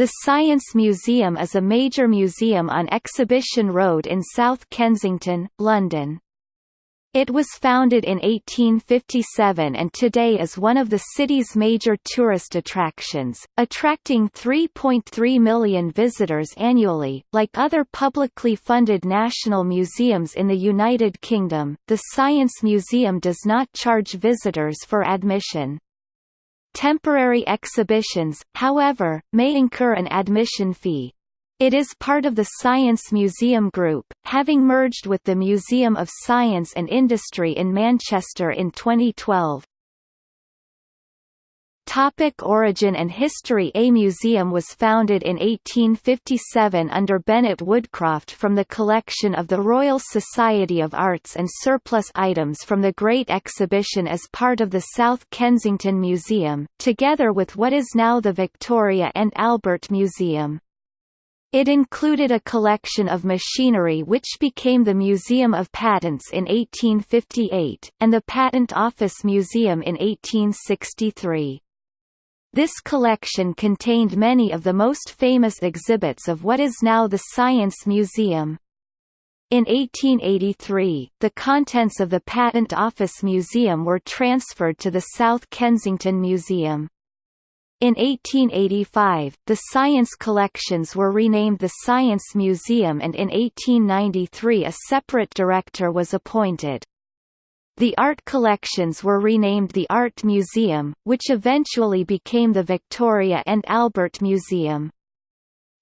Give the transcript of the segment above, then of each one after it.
The Science Museum is a major museum on Exhibition Road in South Kensington, London. It was founded in 1857 and today is one of the city's major tourist attractions, attracting 3.3 million visitors annually. Like other publicly funded national museums in the United Kingdom, the Science Museum does not charge visitors for admission. Temporary exhibitions, however, may incur an admission fee. It is part of the Science Museum Group, having merged with the Museum of Science and Industry in Manchester in 2012. Topic origin and history A museum was founded in 1857 under Bennett Woodcroft from the collection of the Royal Society of Arts and surplus items from the Great Exhibition as part of the South Kensington Museum, together with what is now the Victoria and Albert Museum. It included a collection of machinery which became the Museum of Patents in 1858, and the Patent Office Museum in 1863. This collection contained many of the most famous exhibits of what is now the Science Museum. In 1883, the contents of the Patent Office Museum were transferred to the South Kensington Museum. In 1885, the science collections were renamed the Science Museum and in 1893 a separate director was appointed. The art collections were renamed the Art Museum, which eventually became the Victoria and Albert Museum.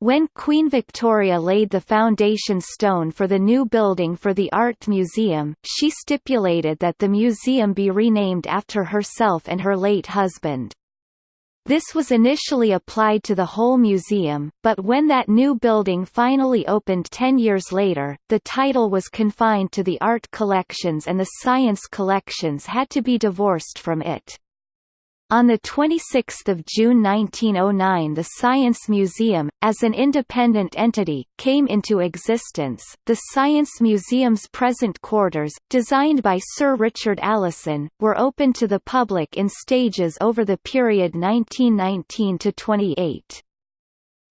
When Queen Victoria laid the foundation stone for the new building for the Art Museum, she stipulated that the museum be renamed after herself and her late husband. This was initially applied to the whole museum, but when that new building finally opened ten years later, the title was confined to the art collections and the science collections had to be divorced from it. On 26 June 1909 the Science Museum, as an independent entity, came into existence. The Science Museum's present quarters, designed by Sir Richard Allison, were open to the public in stages over the period 1919–28.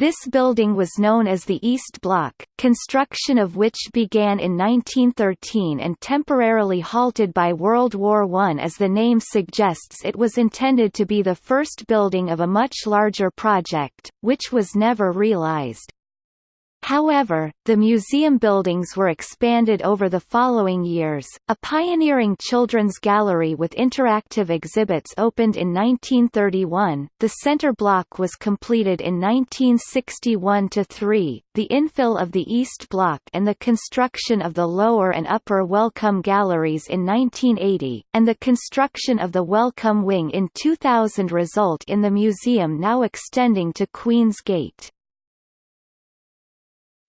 This building was known as the East Block, construction of which began in 1913 and temporarily halted by World War I. As the name suggests it was intended to be the first building of a much larger project, which was never realized. However, the museum buildings were expanded over the following years. A pioneering children's gallery with interactive exhibits opened in 1931. The center block was completed in 1961 3. The infill of the East Block and the construction of the lower and upper Wellcome galleries in 1980, and the construction of the Wellcome Wing in 2000 result in the museum now extending to Queen's Gate.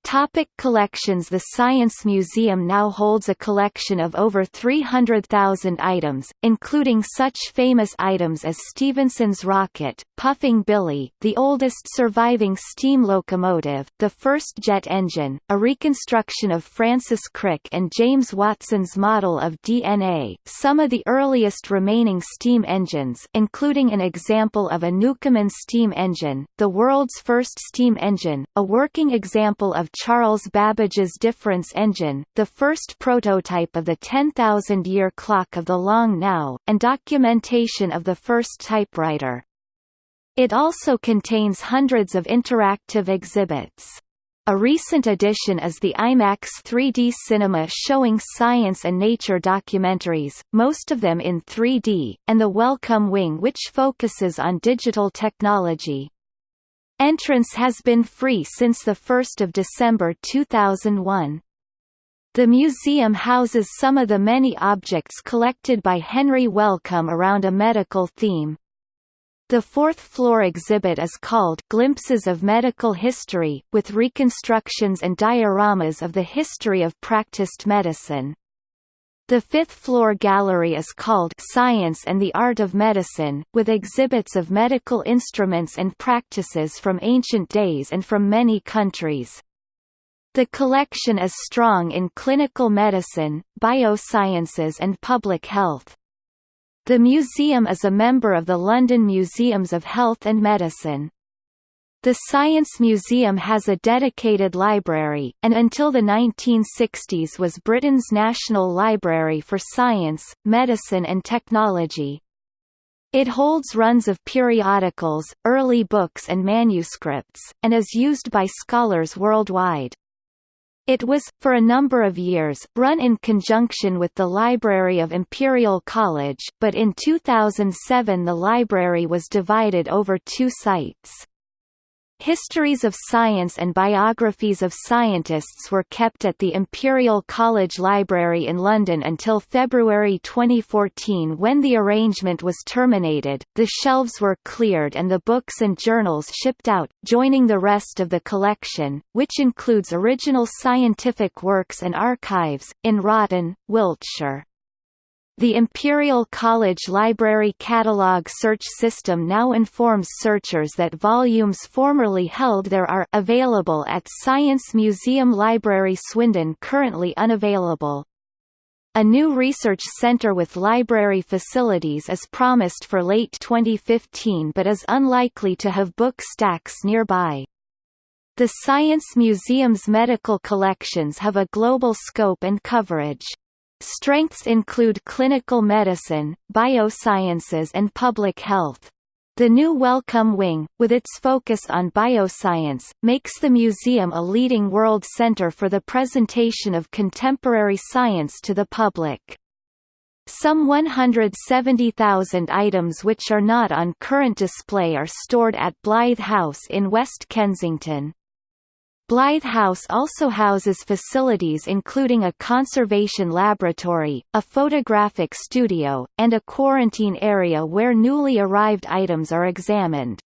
Topic collections The Science Museum now holds a collection of over 300,000 items, including such famous items as Stephenson's rocket, Puffing Billy, the oldest surviving steam locomotive, the first jet engine, a reconstruction of Francis Crick and James Watson's model of DNA, some of the earliest remaining steam engines including an example of a Newcomen steam engine, the world's first steam engine, a working example of Charles Babbage's difference engine, the first prototype of the 10,000-year clock of the Long Now, and documentation of the first typewriter. It also contains hundreds of interactive exhibits. A recent addition is the IMAX 3D cinema showing science and nature documentaries, most of them in 3D, and the Wellcome Wing which focuses on digital technology. Entrance has been free since 1 December 2001. The museum houses some of the many objects collected by Henry Wellcome around a medical theme. The fourth floor exhibit is called Glimpses of Medical History, with reconstructions and dioramas of the history of practiced medicine. The fifth floor gallery is called Science and the Art of Medicine, with exhibits of medical instruments and practices from ancient days and from many countries. The collection is strong in clinical medicine, biosciences and public health. The museum is a member of the London Museums of Health and Medicine. The Science Museum has a dedicated library, and until the 1960s was Britain's national library for science, medicine and technology. It holds runs of periodicals, early books and manuscripts, and is used by scholars worldwide. It was, for a number of years, run in conjunction with the Library of Imperial College, but in 2007 the library was divided over two sites. Histories of science and biographies of scientists were kept at the Imperial College Library in London until February 2014 when the arrangement was terminated, the shelves were cleared and the books and journals shipped out, joining the rest of the collection, which includes original scientific works and archives, in Wroughton, Wiltshire. The Imperial College Library Catalogue search system now informs searchers that volumes formerly held there are available at Science Museum Library Swindon currently unavailable. A new research centre with library facilities is promised for late 2015 but is unlikely to have book stacks nearby. The Science Museum's medical collections have a global scope and coverage. Strengths include clinical medicine, biosciences and public health. The new Wellcome Wing, with its focus on bioscience, makes the museum a leading world center for the presentation of contemporary science to the public. Some 170,000 items which are not on current display are stored at Blythe House in West Kensington. Blythe House also houses facilities including a conservation laboratory, a photographic studio, and a quarantine area where newly arrived items are examined.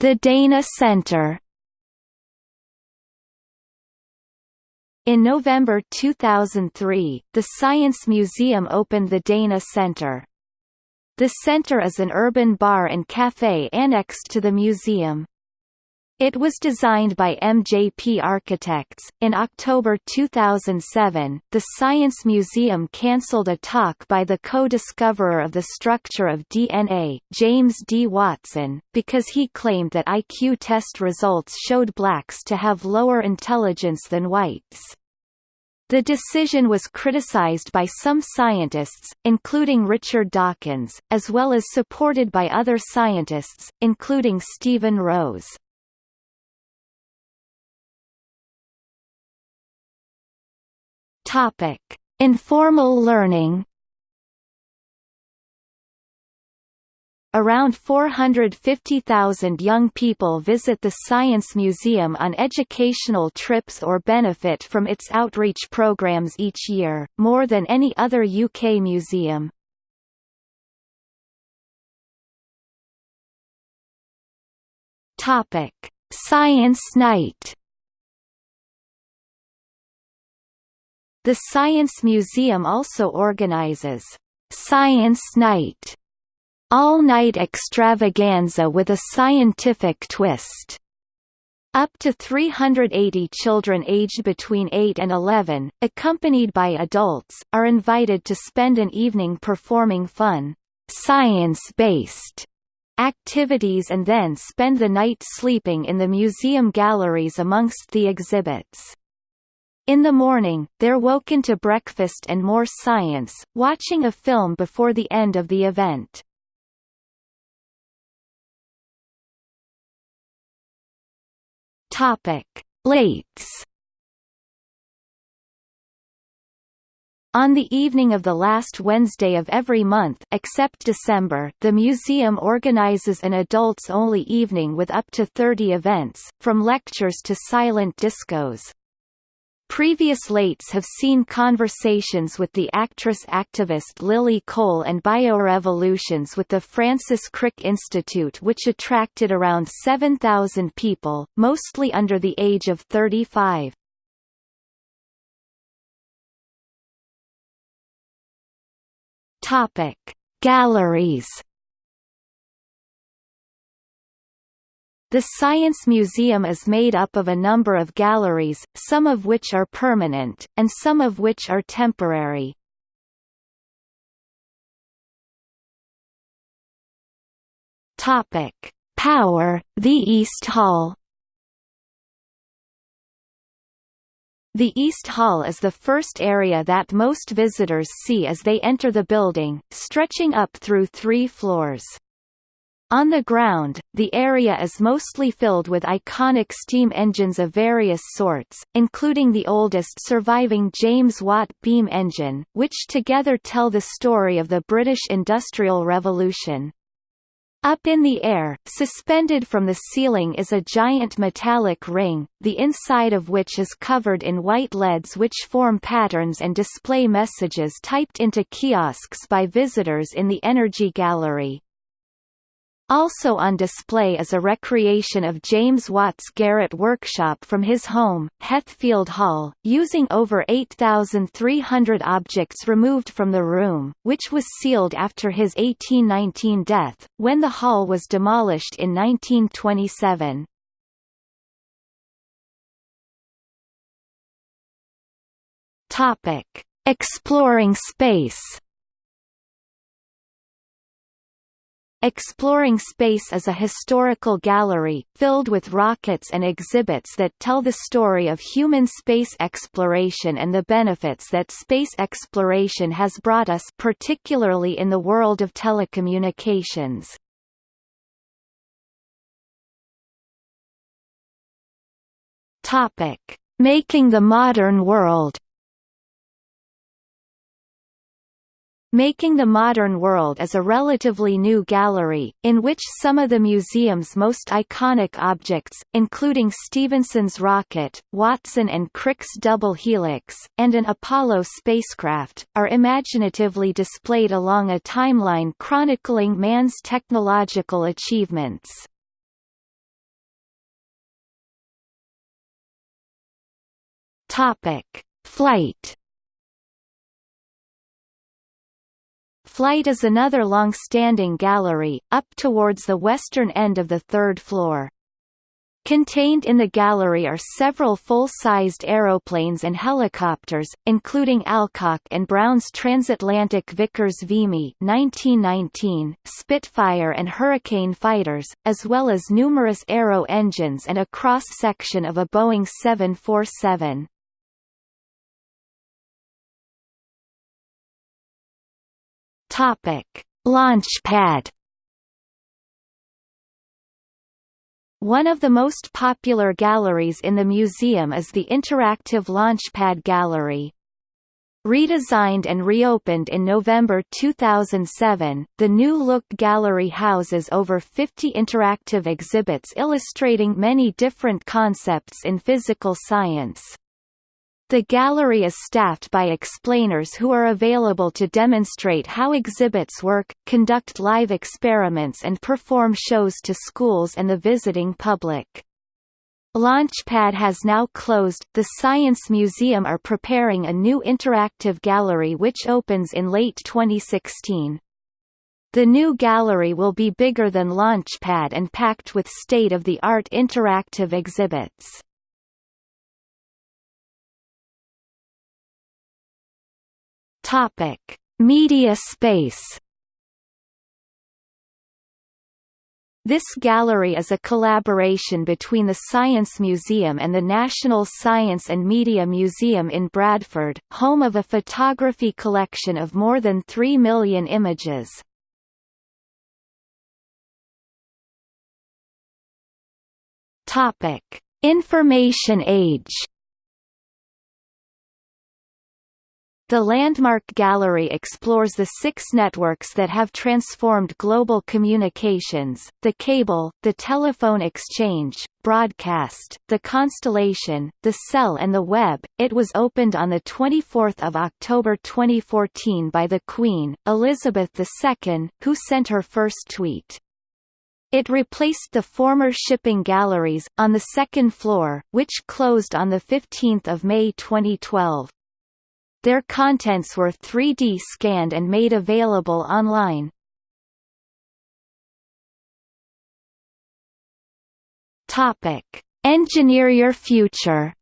The Dana Center In November 2003, the Science Museum opened the Dana Center. The center is an urban bar and café annexed to the museum. It was designed by MJP Architects. In October 2007, the Science Museum cancelled a talk by the co-discoverer of the structure of DNA, James D. Watson, because he claimed that IQ test results showed blacks to have lower intelligence than whites. The decision was criticized by some scientists, including Richard Dawkins, as well as supported by other scientists, including Stephen Rose. Topic: Informal learning Around 450,000 young people visit the Science Museum on educational trips or benefit from its outreach programs each year, more than any other UK museum. Topic: Science Night. The Science Museum also organizes Science Night all-night extravaganza with a scientific twist. Up to 380 children aged between 8 and 11, accompanied by adults, are invited to spend an evening performing fun, science-based activities and then spend the night sleeping in the museum galleries amongst the exhibits. In the morning, they're woken to breakfast and more science, watching a film before the end of the event. Topic: Lates. On the evening of the last Wednesday of every month except December, the museum organizes an adults-only evening with up to 30 events, from lectures to silent discos. Previous lates have seen conversations with the actress-activist Lily Cole and biorevolutions with the Francis Crick Institute which attracted around 7,000 people, mostly under the age of 35. Topic: Galleries The Science Museum is made up of a number of galleries, some of which are permanent, and some of which are temporary. Power, the East Hall The East Hall is the first area that most visitors see as they enter the building, stretching up through three floors. On the ground, the area is mostly filled with iconic steam engines of various sorts, including the oldest surviving James Watt beam engine, which together tell the story of the British Industrial Revolution. Up in the air, suspended from the ceiling is a giant metallic ring, the inside of which is covered in white LEDs which form patterns and display messages typed into kiosks by visitors in the Energy Gallery. Also on display is a recreation of James Watt's garret workshop from his home, Heathfield Hall, using over 8,300 objects removed from the room, which was sealed after his 1819 death, when the hall was demolished in 1927. Topic: Exploring space. Exploring Space is a historical gallery, filled with rockets and exhibits that tell the story of human space exploration and the benefits that space exploration has brought us particularly in the world of telecommunications. Making the modern world Making the Modern World is a relatively new gallery, in which some of the museum's most iconic objects, including Stephenson's rocket, Watson and Crick's double helix, and an Apollo spacecraft, are imaginatively displayed along a timeline chronicling man's technological achievements. Flight Flight is another long-standing gallery, up towards the western end of the third floor. Contained in the gallery are several full-sized aeroplanes and helicopters, including Alcock and Brown's transatlantic Vickers Vimy 1919, Spitfire and Hurricane fighters, as well as numerous aero engines and a cross-section of a Boeing 747. Topic: Launchpad. One of the most popular galleries in the museum is the Interactive Launchpad Gallery. Redesigned and reopened in November 2007, the new-look gallery houses over 50 interactive exhibits illustrating many different concepts in physical science. The gallery is staffed by explainers who are available to demonstrate how exhibits work, conduct live experiments and perform shows to schools and the visiting public. Launchpad has now closed. The Science Museum are preparing a new interactive gallery which opens in late 2016. The new gallery will be bigger than Launchpad and packed with state-of-the-art interactive exhibits. Topic: Media space. This gallery is a collaboration between the Science Museum and the National Science and Media Museum in Bradford, home of a photography collection of more than 3 million images. Topic: Information Age The Landmark Gallery explores the six networks that have transformed global communications, the cable, the telephone exchange, broadcast, the constellation, the cell and the web. It was opened on 24 October 2014 by the Queen, Elizabeth II, who sent her first tweet. It replaced the former shipping galleries, on the second floor, which closed on 15 May 2012. Their contents were 3D scanned and made available online. Topic: Engineer Your Future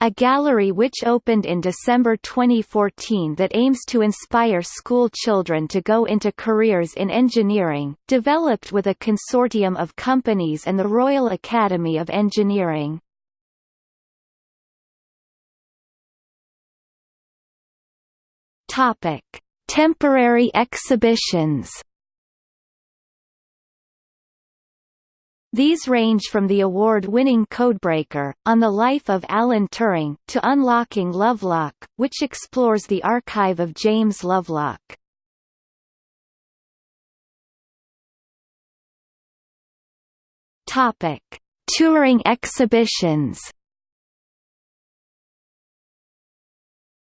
a gallery which opened in December 2014 that aims to inspire school children to go into careers in engineering, developed with a consortium of companies and the Royal Academy of Engineering. Topic: Temporary exhibitions These range from the award-winning Codebreaker, on the life of Alan Turing, to Unlocking Lovelock, which explores the archive of James Lovelock. Topic: Turing exhibitions.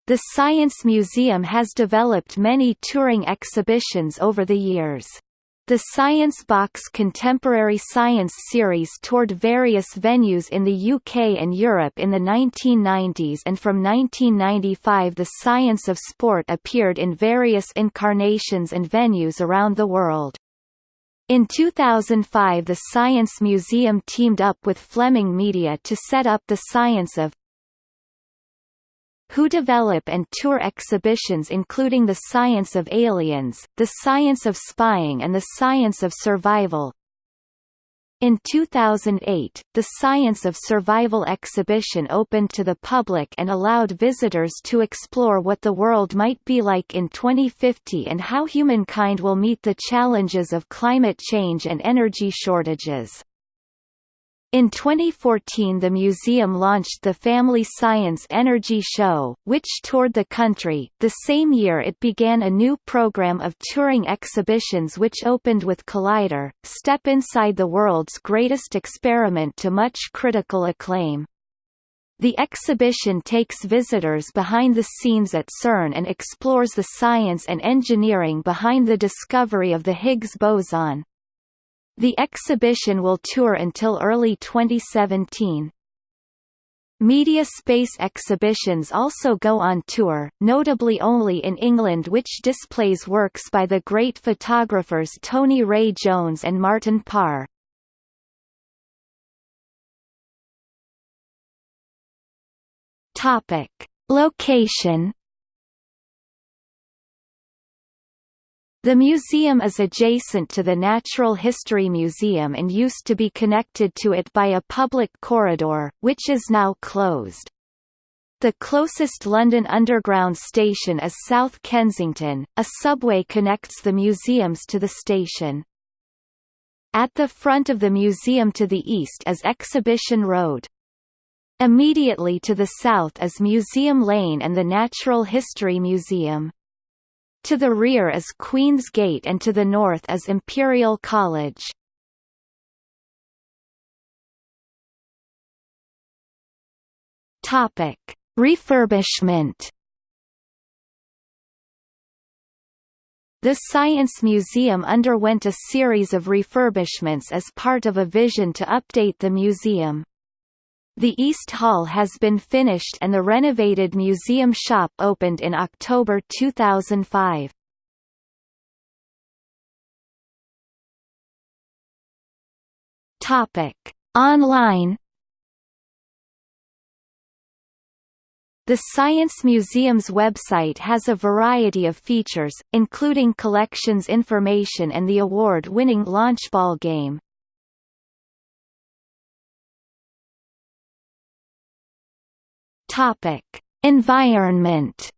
The Science Museum has developed many touring exhibitions over the years. The Science Box Contemporary Science series toured various venues in the UK and Europe in the 1990s and from 1995 the Science of Sport appeared in various incarnations and venues around the world. In 2005 the Science Museum teamed up with Fleming Media to set up the Science of who develop and tour exhibitions including the science of aliens, the science of spying and the science of survival. In 2008, the Science of Survival exhibition opened to the public and allowed visitors to explore what the world might be like in 2050 and how humankind will meet the challenges of climate change and energy shortages. In 2014 the museum launched the Family Science Energy Show, which toured the country. The same year it began a new program of touring exhibitions which opened with Collider, Step Inside the World's Greatest Experiment to much critical acclaim. The exhibition takes visitors behind the scenes at CERN and explores the science and engineering behind the discovery of the Higgs boson. The exhibition will tour until early 2017. Media space exhibitions also go on tour, notably only in England which displays works by the great photographers Tony Ray Jones and Martin Parr. Topic. Location The museum is adjacent to the Natural History Museum and used to be connected to it by a public corridor, which is now closed. The closest London Underground station is South Kensington, a subway connects the museums to the station. At the front of the museum to the east is Exhibition Road. Immediately to the south is Museum Lane and the Natural History Museum. To the rear is Queen's Gate and to the north is Imperial College. Topic: Refurbishment. The Science Museum underwent a series of refurbishments as part of a vision to update the museum. The East Hall has been finished and the renovated museum shop opened in October 2005. Topic: Online The Science Museum's website has a variety of features, including collections information and the award-winning Launchball game. Topic: Environment.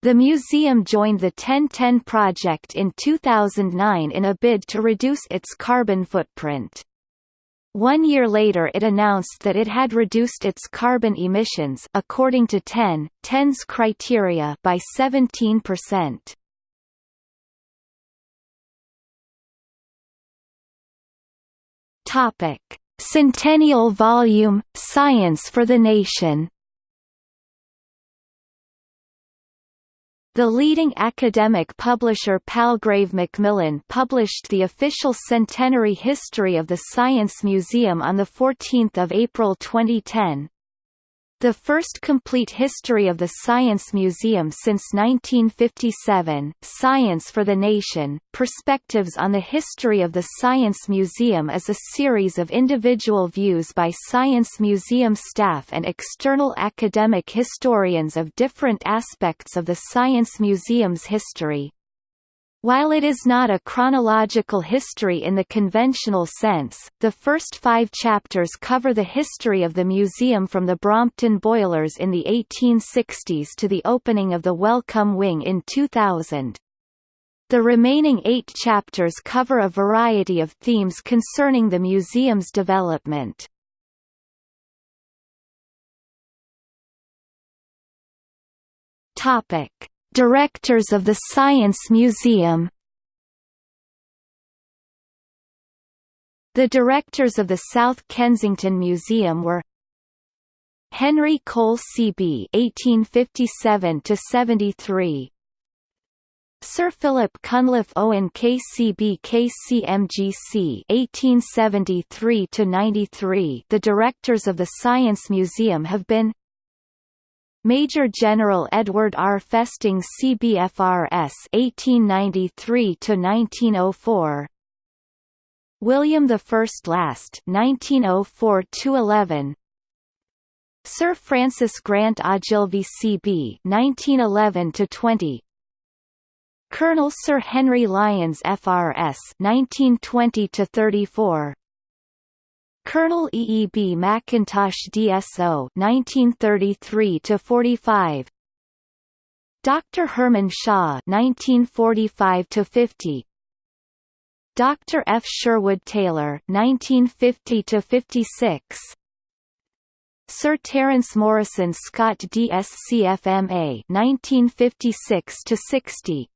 The museum joined the 1010 project in 2009 in a bid to reduce its carbon footprint. One year later it announced that it had reduced its carbon emissions according to 10, 10's criteria by 17%. Topic: Centennial Volume, Science for the Nation The leading academic publisher Palgrave Macmillan published the official centenary history of the Science Museum on 14 April 2010. The first complete history of the Science Museum since 1957, Science for the Nation, Perspectives on the History of the Science Museum is a series of individual views by Science Museum staff and external academic historians of different aspects of the Science Museum's history. While it is not a chronological history in the conventional sense, the first five chapters cover the history of the museum from the Brompton boilers in the 1860s to the opening of the Wellcome Wing in 2000. The remaining eight chapters cover a variety of themes concerning the museum's development. Topic Directors of the Science Museum The directors of the South Kensington Museum were Henry Cole CB (1857–73), Sir Philip Cunliffe Owen KCB KCMGC 1873–93. The directors of the Science Museum have been Major General Edward R. Festing CBFRS 1893–1904 William I Last 1904–11 Sir Francis Grant Ogilvie CB 1911–20 Colonel Sir Henry Lyons FRS 1920–34 Colonel E. E. B. Mackintosh DSO 1933 to 45 Dr. Herman Shaw 1945 to 50 Dr. F. Sherwood Taylor 1950 to 56 Sir Terence Morrison Scott DSc FMA 1956 to 60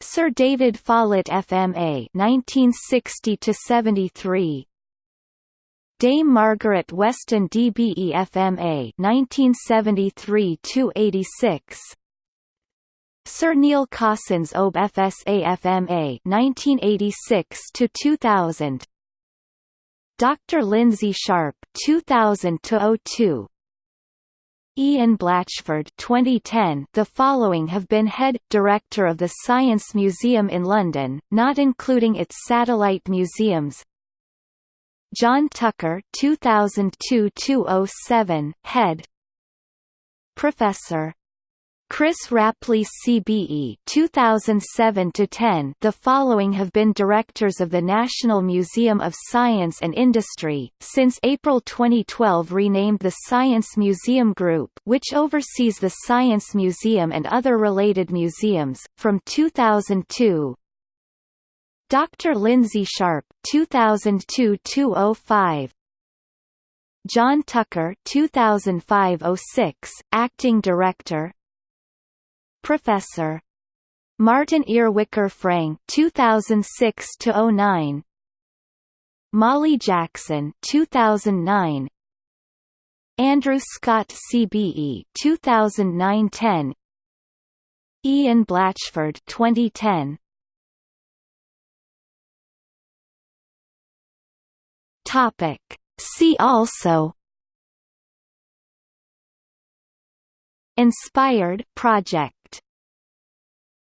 Sir David Follett FMA 1960 to 73 Dame Margaret Weston DBE FMA 1973-86 Sir Neil Cossons OB FSA FMA 1986-2000 Dr. Lindsay Sharp 2000-02 Ian Blatchford 2010 The following have been head director of the Science Museum in London, not including its satellite museums John Tucker 2002-207, Head. Professor. Chris Rapley CBE 2007-10 The following have been directors of the National Museum of Science and Industry, since April 2012 renamed the Science Museum Group which oversees the Science Museum and other related museums, from 2002 Dr. Lindsay Sharp 2002-205 John Tucker 2005-06 acting director. Professor. Martin Earwicker Frank 2006-09 Molly Jackson 2009 Andrew Scott CBE 2009-10 Ian Blatchford 2010 Topic. See also Inspired project